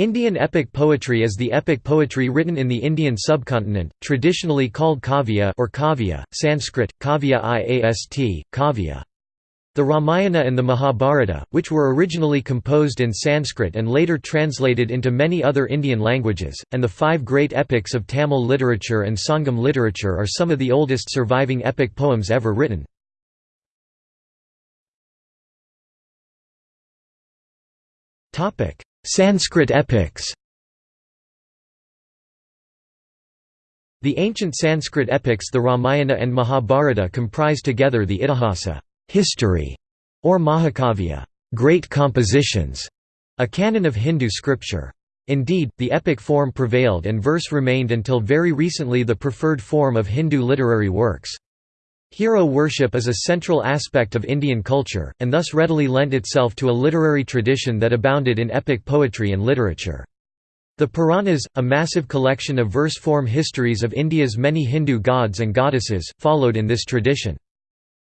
Indian epic poetry is the epic poetry written in the Indian subcontinent, traditionally called kavya or kavya, Sanskrit, kavya iast, kavya. The Ramayana and the Mahabharata, which were originally composed in Sanskrit and later translated into many other Indian languages, and the five great epics of Tamil literature and Sangam literature are some of the oldest surviving epic poems ever written. Sanskrit epics The ancient Sanskrit epics the Ramayana and Mahabharata comprise together the Itihasa history", or Mahakavya great compositions", a canon of Hindu scripture. Indeed, the epic form prevailed and verse remained until very recently the preferred form of Hindu literary works. Hero worship is a central aspect of Indian culture, and thus readily lent itself to a literary tradition that abounded in epic poetry and literature. The Puranas, a massive collection of verse-form histories of India's many Hindu gods and goddesses, followed in this tradition.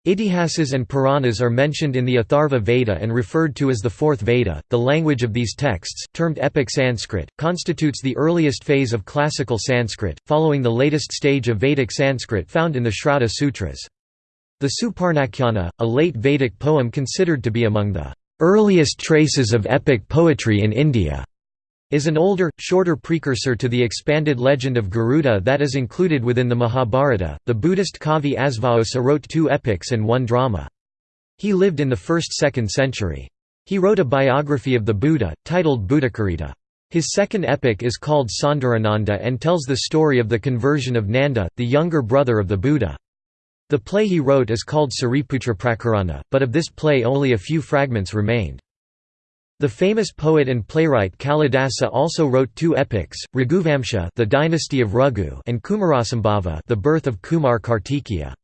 Itihasas and Puranas are mentioned in the Atharva Veda and referred to as the Fourth Veda. The language of these texts, termed Epic Sanskrit, constitutes the earliest phase of classical Sanskrit, following the latest stage of Vedic Sanskrit found in the Shrauta Sutras. The Suparnakhyana, a late Vedic poem considered to be among the earliest traces of epic poetry in India, is an older, shorter precursor to the expanded legend of Garuda that is included within the Mahabharata. The Buddhist Kavi Asvaghosha wrote two epics and one drama. He lived in the 1st–2nd century. He wrote a biography of the Buddha, titled Buddhacharita. His second epic is called Saundarananda and tells the story of the conversion of Nanda, the younger brother of the Buddha. The play he wrote is called Sariputra Prakarana, but of this play only a few fragments remained. The famous poet and playwright Kalidasa also wrote two epics, Raghuvamsha the dynasty of Raghu and Kumarasambhava the birth of Kumar Kartikeya.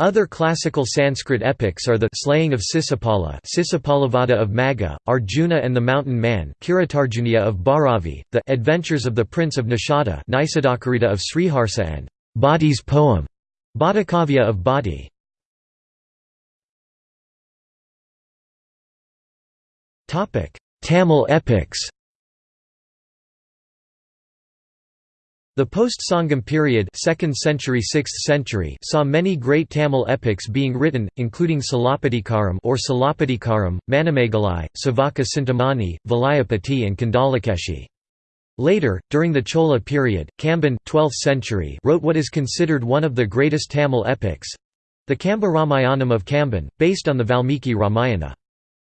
Other classical Sanskrit epics are the Slaying of Sisupala Sisupalavada of Magha, Arjuna and the Mountain Man Kiratarjuniya of Bharavi, The Adventures of the Prince of Nishada Nisadakarita of Sriharsa and Badi's poem, Bhattachavya of Badi. Tamil epics The post-Sangam period 2nd century 6th century saw many great Tamil epics being written, including Silappatikaram or Silappatikaram, Manimegalai, Savaka Sintamani, Valayapati and Kandalakeshi. Later, during the Chola period, Kamban 12th century wrote what is considered one of the greatest Tamil epics—the Kamba Ramayanam of Kamban, based on the Valmiki Ramayana.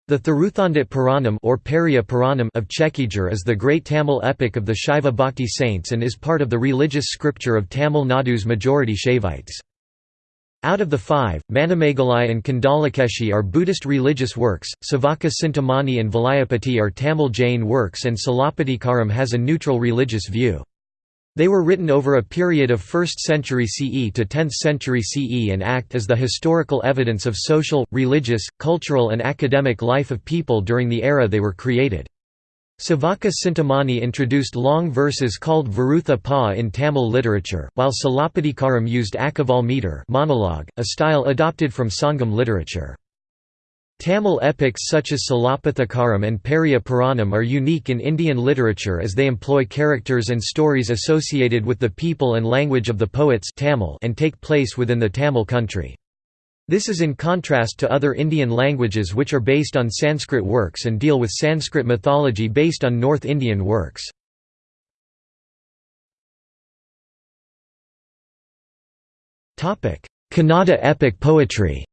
The Thiruthondar Puranam or Periya Puranam of Chekijur is the great Tamil epic of the Shaiva Bhakti saints and is part of the religious scripture of Tamil Nadu's majority Shaivites. Out of the five, Manimegalai and Kandalakeshi are Buddhist religious works, Savaka Sintamani and Valayapati are Tamil Jain works and Silappatikaram has a neutral religious view. They were written over a period of 1st century CE to 10th century CE and act as the historical evidence of social, religious, cultural and academic life of people during the era they were created. Savaka Sintamani introduced long verses called Varutha Pa in Tamil literature, while Silappatikaram used Akaval meter monologue, a style adopted from Sangam literature. Tamil epics such as Silappatikaram and Periya Puranam are unique in Indian literature as they employ characters and stories associated with the people and language of the poets Tamil and take place within the Tamil country. This is in contrast to other Indian languages which are based on Sanskrit works and deal with Sanskrit mythology based on North Indian works. Kannada epic poetry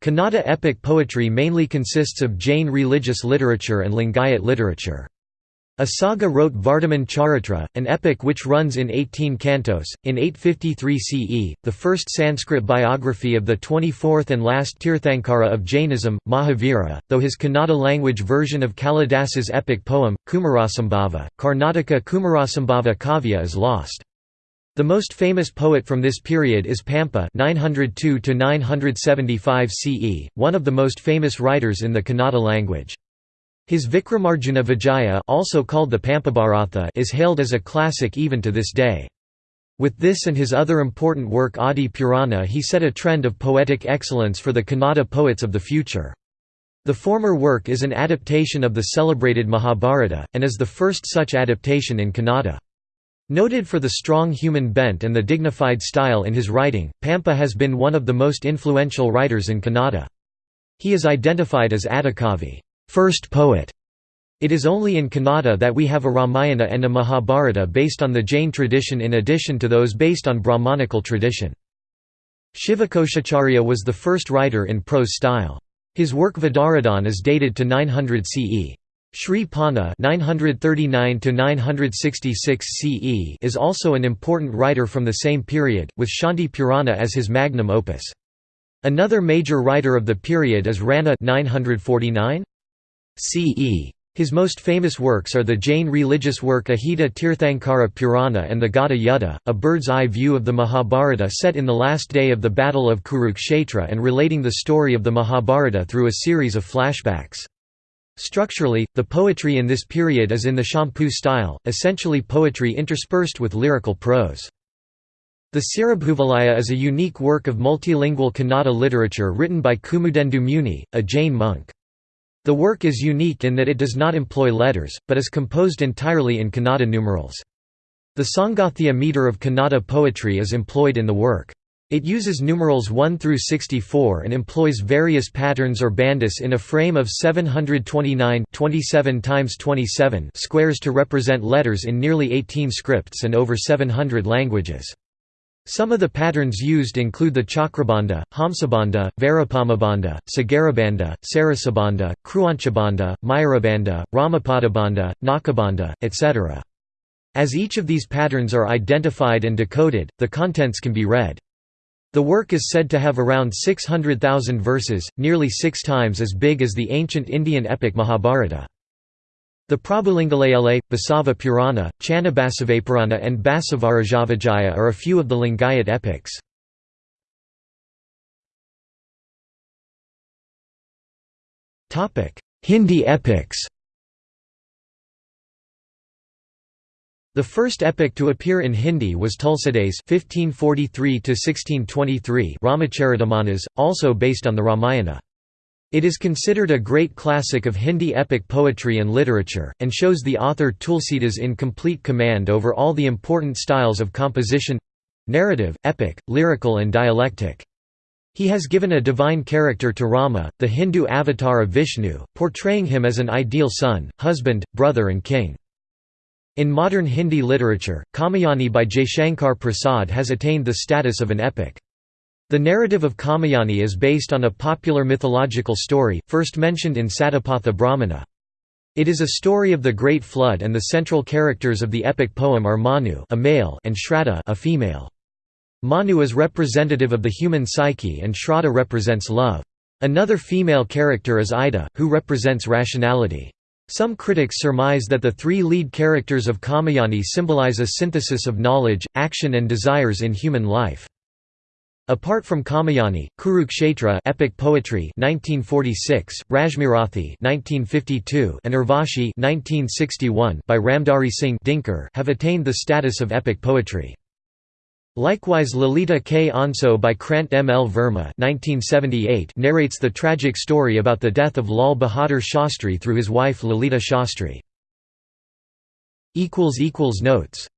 Kannada epic poetry mainly consists of Jain religious literature and Lingayat literature. Asaga wrote Vardhaman Charitra, an epic which runs in 18 cantos. In 853 CE, the first Sanskrit biography of the 24th and last Tirthankara of Jainism, Mahavira, though his Kannada language version of Kalidasa's epic poem, Kumarasambhava, Karnataka Kumarasambhava Kavya is lost. The most famous poet from this period is Pampa 902 CE, one of the most famous writers in the Kannada language. His Vikramarjuna Vijaya also called the Pampabharatha is hailed as a classic even to this day. With this and his other important work Adi Purana he set a trend of poetic excellence for the Kannada poets of the future. The former work is an adaptation of the celebrated Mahabharata, and is the first such adaptation in Kannada. Noted for the strong human bent and the dignified style in his writing, Pampa has been one of the most influential writers in Kannada. He is identified as Adikavi first poet". It is only in Kannada that we have a Ramayana and a Mahabharata based on the Jain tradition in addition to those based on Brahmanical tradition. Shivakoshacharya was the first writer in prose style. His work Vidaradhan is dated to 900 CE. Sri Ponna (939–966 CE) is also an important writer from the same period, with Shanti Purana as his magnum opus. Another major writer of the period is Ranna (949 CE). His most famous works are the Jain religious work Ahita Tirthankara Purana and the Gada Yuddha, a bird's-eye view of the Mahabharata set in the last day of the Battle of Kurukshetra and relating the story of the Mahabharata through a series of flashbacks. Structurally, the poetry in this period is in the Champu style, essentially poetry interspersed with lyrical prose. The Siribhoovalaya is a unique work of multilingual Kannada literature written by Kumudendu Muni, a Jain monk. The work is unique in that it does not employ letters, but is composed entirely in Kannada numerals. The Sangathya meter of Kannada poetry is employed in the work. It uses numerals 1 through 64 and employs various patterns or bandis in a frame of 729 27 times 27 squares to represent letters in nearly 18 scripts and over 700 languages. Some of the patterns used include the Chakrabandha, Hamsabandha, Varapamabandha, Sagarabandha, Sarasabandha, Kraunchabandha, Mayurabandha, Ramapadabandha, Nakabandha, etc. As each of these patterns are identified and decoded, the contents can be read. The work is said to have around 600,000 verses, nearly six times as big as the ancient Indian epic Mahabharata. The Prabhulingaleele, Basava Purana, Channabasavapurana and Basavarajavijaya are a few of the Lingayat epics. Hindi epics The first epic to appear in Hindi was Tulsidas (1543–1623) Ramacharitamanas, also based on the Ramayana. It is considered a great classic of Hindi epic poetry and literature, and shows the author Tulsidas in complete command over all the important styles of composition—narrative, epic, lyrical and dialectic. He has given a divine character to Rama, the Hindu avatar of Vishnu, portraying him as an ideal son, husband, brother and king. In modern Hindi literature, Kamayani by Jaishankar Prasad has attained the status of an epic. The narrative of Kamayani is based on a popular mythological story, first mentioned in Satapatha Brahmana. It is a story of the Great Flood and the central characters of the epic poem are Manu a male and Shraddha a female. Manu is representative of the human psyche and Shraddha represents love. Another female character is Ida, who represents rationality. Some critics surmise that the three lead characters of Kamayani symbolize a synthesis of knowledge, action and desires in human life. Apart from Kamayani, Kurukshetra epic poetry 1946, Rashmirathi 1952 and Urvashi 1961 by Ramdhari Singh Dinkar have attained the status of epic poetry. Likewise Lalita K. Anso by Krant M. L. Verma 1978 narrates the tragic story about the death of Lal Bahadur Shastri through his wife Lalita Shastri. Notes